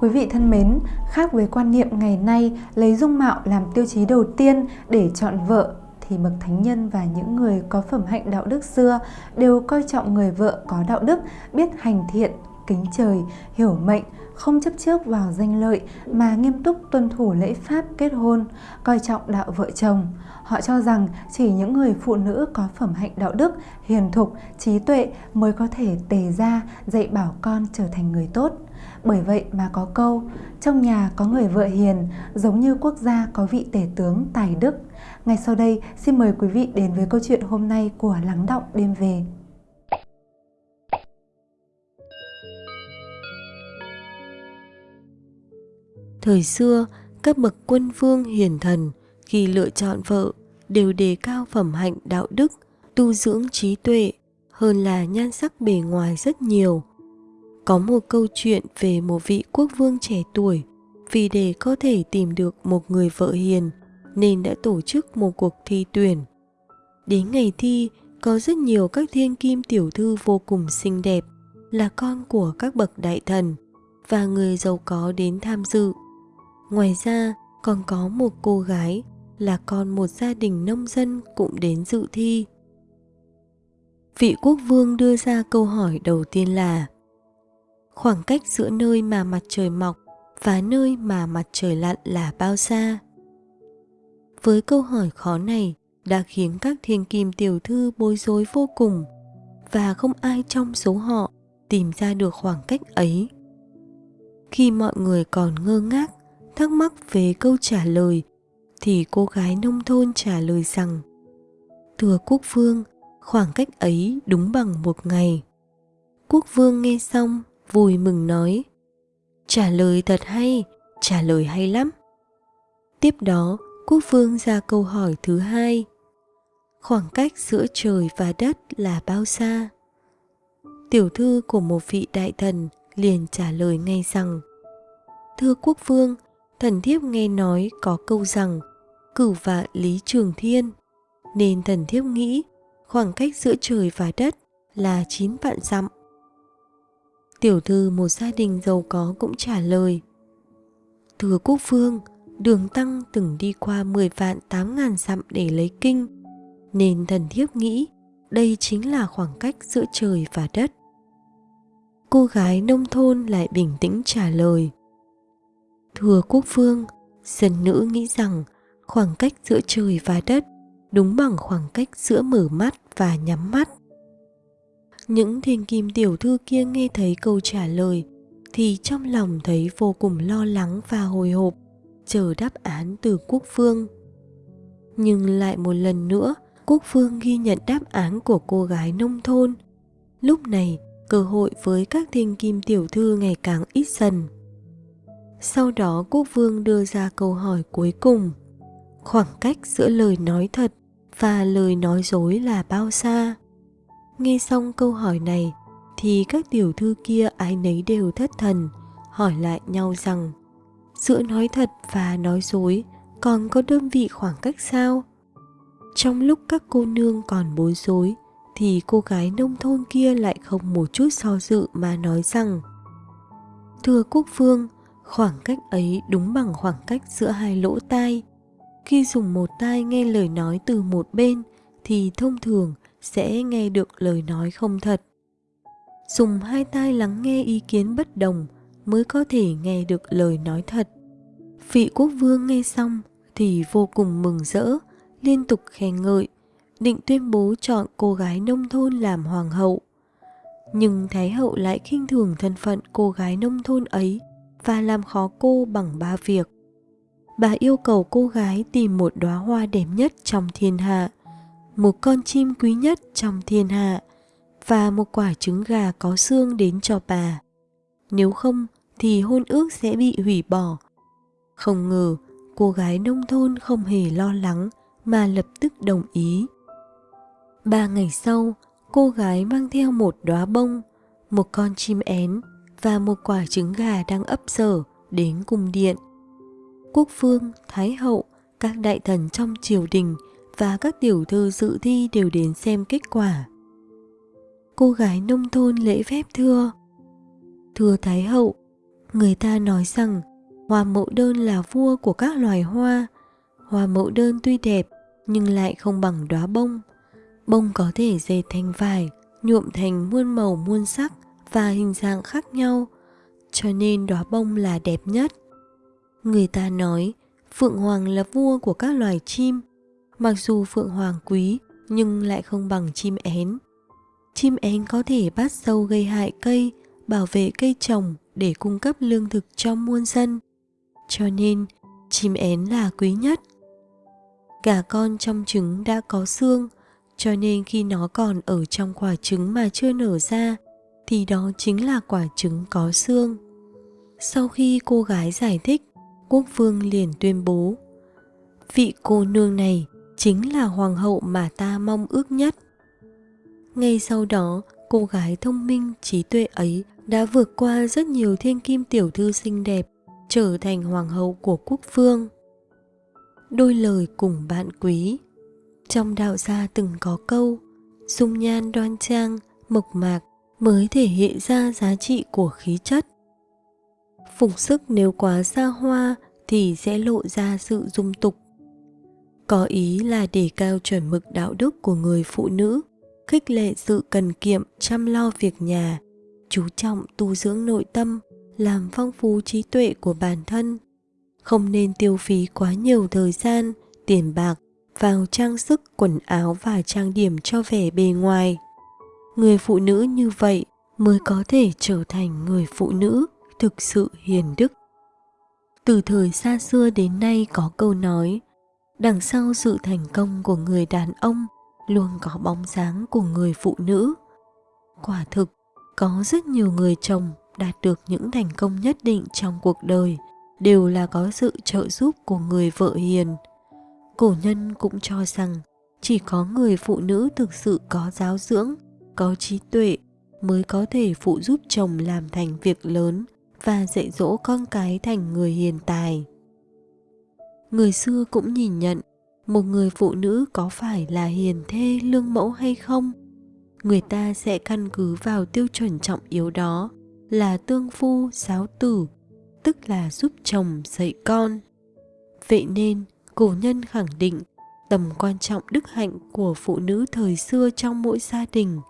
Quý vị thân mến, khác với quan niệm ngày nay lấy dung mạo làm tiêu chí đầu tiên để chọn vợ thì bậc thánh nhân và những người có phẩm hạnh đạo đức xưa đều coi trọng người vợ có đạo đức, biết hành thiện, kính trời, hiểu mệnh, không chấp trước vào danh lợi mà nghiêm túc tuân thủ lễ pháp kết hôn, coi trọng đạo vợ chồng. Họ cho rằng chỉ những người phụ nữ có phẩm hạnh đạo đức, hiền thục, trí tuệ mới có thể tề ra dạy bảo con trở thành người tốt. Bởi vậy mà có câu, trong nhà có người vợ hiền, giống như quốc gia có vị tể tướng tài đức. Ngay sau đây, xin mời quý vị đến với câu chuyện hôm nay của Lắng Động Đêm Về. Thời xưa, các bậc quân vương hiền thần khi lựa chọn vợ đều đề cao phẩm hạnh đạo đức, tu dưỡng trí tuệ hơn là nhan sắc bề ngoài rất nhiều. Có một câu chuyện về một vị quốc vương trẻ tuổi vì để có thể tìm được một người vợ hiền nên đã tổ chức một cuộc thi tuyển. Đến ngày thi, có rất nhiều các thiên kim tiểu thư vô cùng xinh đẹp, là con của các bậc đại thần và người giàu có đến tham dự. Ngoài ra, còn có một cô gái là con một gia đình nông dân cũng đến dự thi. Vị quốc vương đưa ra câu hỏi đầu tiên là Khoảng cách giữa nơi mà mặt trời mọc và nơi mà mặt trời lặn là bao xa? Với câu hỏi khó này đã khiến các thiên kim tiểu thư bối rối vô cùng và không ai trong số họ tìm ra được khoảng cách ấy. Khi mọi người còn ngơ ngác, thắc mắc về câu trả lời thì cô gái nông thôn trả lời rằng Thưa quốc vương, khoảng cách ấy đúng bằng một ngày. Quốc vương nghe xong vui mừng nói Trả lời thật hay, trả lời hay lắm. Tiếp đó, quốc vương ra câu hỏi thứ hai. Khoảng cách giữa trời và đất là bao xa? Tiểu thư của một vị đại thần liền trả lời ngay rằng Thưa quốc vương, thần thiếp nghe nói có câu rằng cửu vạn lý trường thiên nên thần thiếp nghĩ khoảng cách giữa trời và đất là chín vạn dặm. Tiểu thư một gia đình giàu có cũng trả lời Thưa quốc vương, đường tăng từng đi qua 10 vạn 8 ngàn dặm để lấy kinh Nên thần thiếp nghĩ đây chính là khoảng cách giữa trời và đất. Cô gái nông thôn lại bình tĩnh trả lời Thưa quốc vương, dân nữ nghĩ rằng khoảng cách giữa trời và đất đúng bằng khoảng cách giữa mở mắt và nhắm mắt. Những thiên kim tiểu thư kia nghe thấy câu trả lời thì trong lòng thấy vô cùng lo lắng và hồi hộp, chờ đáp án từ quốc vương. Nhưng lại một lần nữa, quốc vương ghi nhận đáp án của cô gái nông thôn. Lúc này, cơ hội với các thiên kim tiểu thư ngày càng ít dần. Sau đó quốc vương đưa ra câu hỏi cuối cùng. Khoảng cách giữa lời nói thật và lời nói dối là bao xa? Nghe xong câu hỏi này thì các tiểu thư kia ai nấy đều thất thần, hỏi lại nhau rằng giữa nói thật và nói dối còn có đơn vị khoảng cách sao? Trong lúc các cô nương còn bối rối thì cô gái nông thôn kia lại không một chút so dự mà nói rằng Thưa quốc vương, khoảng cách ấy đúng bằng khoảng cách giữa hai lỗ tai. Khi dùng một tai nghe lời nói từ một bên thì thông thường sẽ nghe được lời nói không thật. Dùng hai tai lắng nghe ý kiến bất đồng mới có thể nghe được lời nói thật. Vị quốc vương nghe xong thì vô cùng mừng rỡ, liên tục khen ngợi, định tuyên bố chọn cô gái nông thôn làm hoàng hậu. Nhưng Thái hậu lại khinh thường thân phận cô gái nông thôn ấy và làm khó cô bằng ba việc. Bà yêu cầu cô gái tìm một đóa hoa đẹp nhất trong thiên hạ, một con chim quý nhất trong thiên hạ và một quả trứng gà có xương đến cho bà. Nếu không thì hôn ước sẽ bị hủy bỏ. Không ngờ cô gái nông thôn không hề lo lắng mà lập tức đồng ý. Ba ngày sau, cô gái mang theo một đóa bông, một con chim én và một quả trứng gà đang ấp sở đến cung điện. Quốc vương, thái hậu, các đại thần trong triều đình và các tiểu thư dự thi đều đến xem kết quả. Cô gái nông thôn lễ phép thưa Thưa Thái hậu, Người ta nói rằng hoa mẫu đơn là vua của các loài hoa. Hoa mẫu đơn tuy đẹp nhưng lại không bằng đóa bông. Bông có thể dệt thành vải, nhuộm thành muôn màu muôn sắc và hình dạng khác nhau, cho nên đóa bông là đẹp nhất. Người ta nói Phượng Hoàng là vua của các loài chim. Mặc dù Phượng Hoàng quý nhưng lại không bằng chim én. Chim én có thể bắt sâu gây hại cây, bảo vệ cây trồng để cung cấp lương thực cho muôn dân. Cho nên, chim én là quý nhất. Cả con trong trứng đã có xương, cho nên khi nó còn ở trong quả trứng mà chưa nở ra, thì đó chính là quả trứng có xương. Sau khi cô gái giải thích, quốc vương liền tuyên bố vị cô nương này chính là hoàng hậu mà ta mong ước nhất. Ngay sau đó, cô gái thông minh, trí tuệ ấy đã vượt qua rất nhiều thiên kim tiểu thư xinh đẹp, trở thành hoàng hậu của quốc vương. Đôi lời cùng bạn quý. Trong đạo gia từng có câu, dung nhan đoan trang, mộc mạc mới thể hiện ra giá trị của khí chất. Phục sức nếu quá xa hoa thì sẽ lộ ra sự dung tục có ý là đề cao chuẩn mực đạo đức của người phụ nữ, khích lệ sự cần kiệm, chăm lo việc nhà, chú trọng tu dưỡng nội tâm, làm phong phú trí tuệ của bản thân. Không nên tiêu phí quá nhiều thời gian, tiền bạc vào trang sức, quần áo và trang điểm cho vẻ bề ngoài. Người phụ nữ như vậy mới có thể trở thành người phụ nữ thực sự hiền đức. Từ thời xa xưa đến nay có câu nói đằng sau sự thành công của người đàn ông luôn có bóng dáng của người phụ nữ quả thực, có rất nhiều người chồng đạt được những thành công nhất định trong cuộc đời đều là có sự trợ giúp của người vợ hiền cổ nhân cũng cho rằng chỉ có người phụ nữ thực sự có giáo dưỡng, có trí tuệ mới có thể phụ giúp chồng làm thành việc lớn và dạy dỗ con cái thành người hiền tài. Người xưa cũng nhìn nhận một người phụ nữ có phải là hiền thê lương mẫu hay không, người ta sẽ căn cứ vào tiêu chuẩn trọng yếu đó là tương phu giáo tử, tức là giúp chồng dạy con. Vậy nên, cổ nhân khẳng định tầm quan trọng đức hạnh của phụ nữ thời xưa trong mỗi gia đình.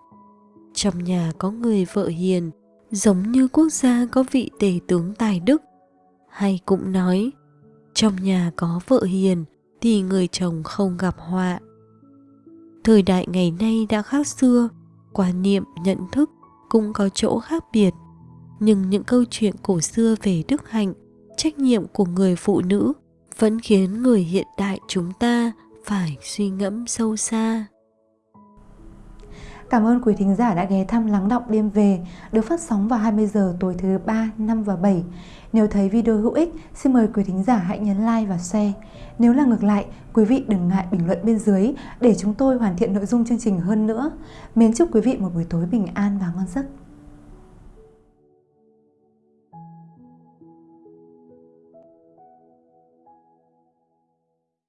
Trong nhà có người vợ hiền giống như quốc gia có vị tể tướng tài đức hay cũng nói trong nhà có vợ hiền thì người chồng không gặp họa. Thời đại ngày nay đã khác xưa quan niệm, nhận thức cũng có chỗ khác biệt. Nhưng những câu chuyện cổ xưa về đức hạnh, trách nhiệm của người phụ nữ vẫn khiến người hiện đại chúng ta phải suy ngẫm sâu xa. Cảm ơn quý thính giả đã ghé thăm Lắng Động Đêm Về, được phát sóng vào 20 giờ tối thứ 3, 5 và 7. Nếu thấy video hữu ích, xin mời quý thính giả hãy nhấn like và share. Nếu là ngược lại, quý vị đừng ngại bình luận bên dưới để chúng tôi hoàn thiện nội dung chương trình hơn nữa. Mến chúc quý vị một buổi tối bình an và ngon giấc.